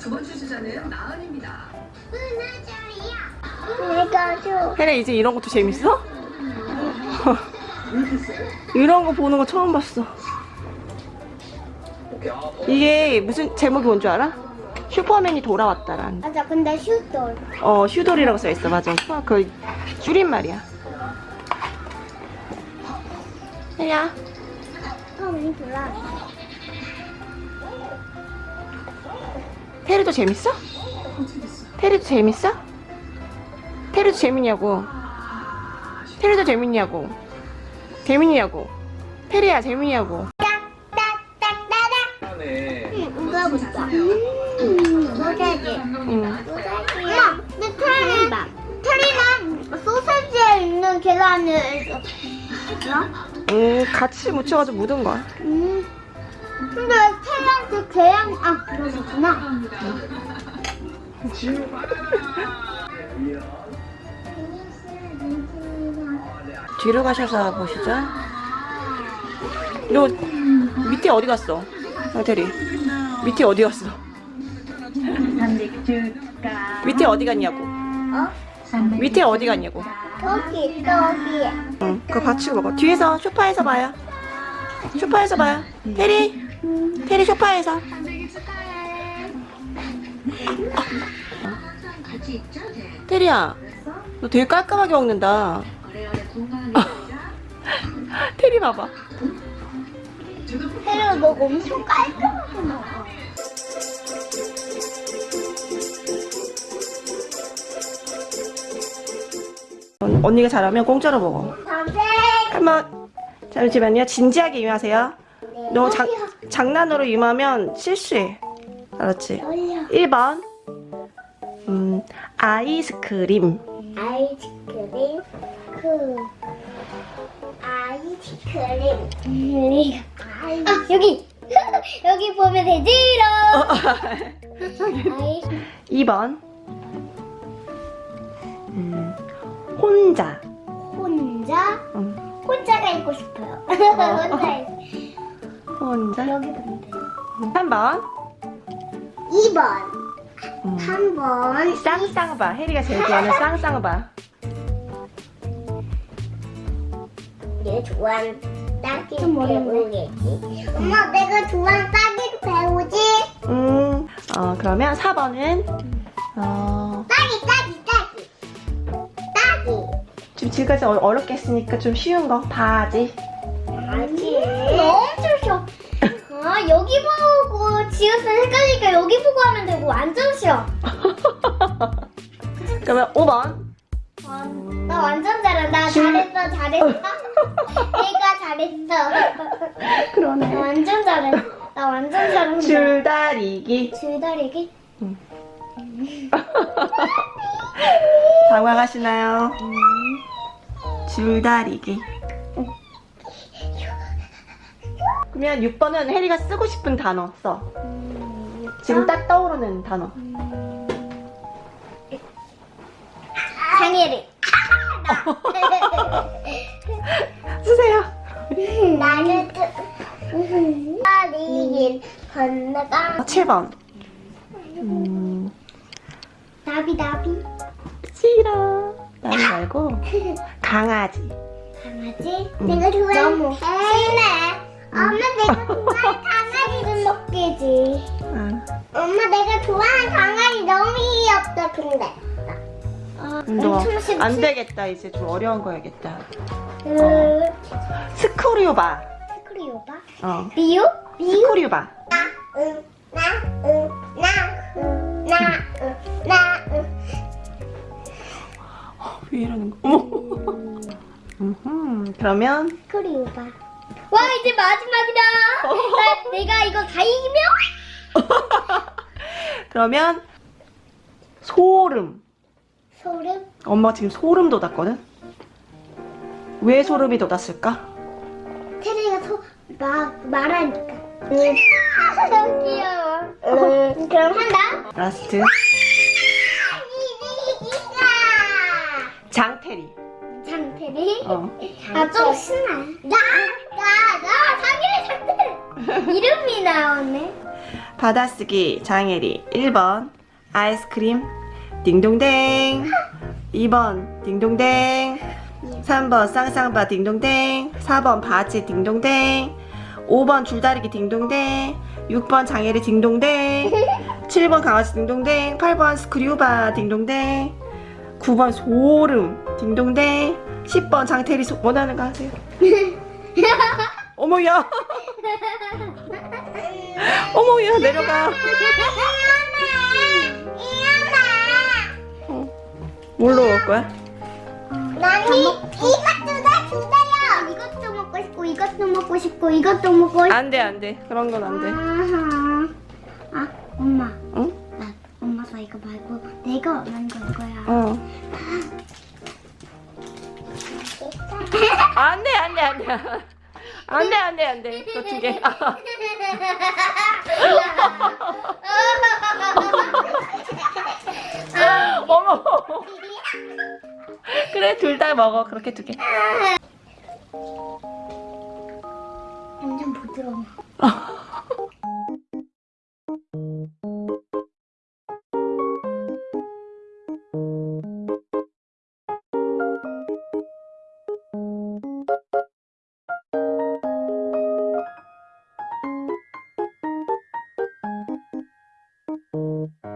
두 번째 주자는 나은입니다. 내가 줘. 혜래 이제 이런 것도 재밌어? 이런 거 보는 거 처음 봤어. 이게 무슨 제목이 뭔 줄 알아? 슈퍼맨이 돌아왔다란. 맞아, 근데 슈돌. 어, 슈돌이라고 써 있어. 맞아. 그 줄임말이야. 혜리야. 슈퍼맨이 돌아. 테리도 재밌어? 테리도 재밌어? 테리도 재밌냐고. 테리도 재밌냐고. 재밌냐고. 테리야 재밌냐고. 이거 보자. 음. 응. 엄마, 근데 테리, 테리는 소세지에 있는 계란을 음, 같이 묻혀가지고 묻은 거야. 음. 근데 테리한테 계란 아 그러셨구나. 뒤로 가셔서 보시죠. 너 밑에 어디 갔어? 상태리. 밑에 어디 갔어? 밑에 어디 갔냐고. 어? 밑에 어디 갔냐고. 여기 여기. 응, 그거 같이 먹어. 뒤에서 소파에서 봐요. 소파에서 봐요. 테리, 테리 소파에서. 테리야, 너 되게 깔끔하게 먹는다. 테리 봐봐. 테리가 너 엄청 깔끔하게 먹어. 언- 언니가 잘하면 공짜로 먹어. 한번 잠시만요. 진지하게 임하세요. 너 장, 장난으로 임하면 실수해. 알았지? 올려. 1번. 음, 아이스크림. 아이스크림? 그 아이스크림. 크림 아 여기! 여기 보면 되지롱 아이 2번. 음, 혼자. 혼자? 음, 혼자가 있고 싶어요. 혼자 있- 혼자 여기 돼요 3번? 2번. 음, 3번. 쌍쌍바. 혜리가 제일 좋아하는 쌍쌍바. 내가 좋아하는 딸기를 배우겠지. 엄마 내가 좋아하는 딸기를 배우지? 음, 어, 그러면 4번은? 어, 딸기 딸기 딸기. 딸기. 좀 지금까지 어- 어렵게 했으니까 좀 쉬운 거. 바지. 엄청 쉬워 아 여기 보고 지우스 헷갈리니까 여기 보고 하면 되고 완전 쉬워 그러면 5번. 아, 나 완전 잘한다. 잘했어 잘했어. 내가 잘했어. 나 그러네. 완전 잘해. 나 완전 잘한다. 줄다리기. 줄다리기? 당황하시나요? 줄다리기. 그러면 6번은 혜리가 쓰고 싶은 단어 써. 지금 딱 떠오르는 단어. 장애리 쓰세요. 나는 다리긴 건너가 7번. 음, 나비 나비 싫어. 나는 말고 강아지. 강아지? 내가 좋아하는 신나 엄마 내가 좋아하는 강아지 좀 먹기지 아, 엄마 내가 좋아하는 강아지 너무 귀엽다 근데 아? 너 안 되겠다. 이제 좀 어려운 거 해야겠다. 그... 스크류바. 스크리오바? 어. 리오? 스크류바. 응, 나, 응, 나, 응, 나, 응, 나, 응. 왜 이러는 거? 어머. 음흠, 그러면 스크리오바 와 이제 마지막이다 나, 내가 이거 다 이기면 그러면 소름. 소름? 엄마 지금 소름 돋았거든? 왜 소름이 돋았을까? 테리가 소, 막, 말하니까 응. 너무 귀여워 응, 그럼 한다 라스트 어. 아좀 신나 나! 나! 나! 장테리 이름이 나오네. 받아쓰기 장혜리. 1번 아이스크림. 딩동댕. 2번 딩동댕. 3번 쌍쌍바 딩동댕. 4번 바지 딩동댕. 5번 줄다리기 딩동댕. 6번 장혜리 딩동댕. 7번 강아지 딩동댕. 8번 스크류바 딩동댕. 9번 소름 딩동댕 10번 장태리 소, 원하는 거 하세요 어머야 어머야 내려가 어. 뭘로 먹을 거야? 나니 이것도 다 주세요. 이것도 먹고 싶고 이것도 먹고 싶고 이것도 먹고 싶고. 안돼 안돼 그런 건 안돼. 아 엄마. 응? 나 엄마가 이거 말고 내가 원하는 거 이거야. 어 안돼 안돼 안돼 안돼 안돼 안돼 그거 두개 어머 그래 둘 다 먹어 그렇게 두 개 완전 부드러워. Música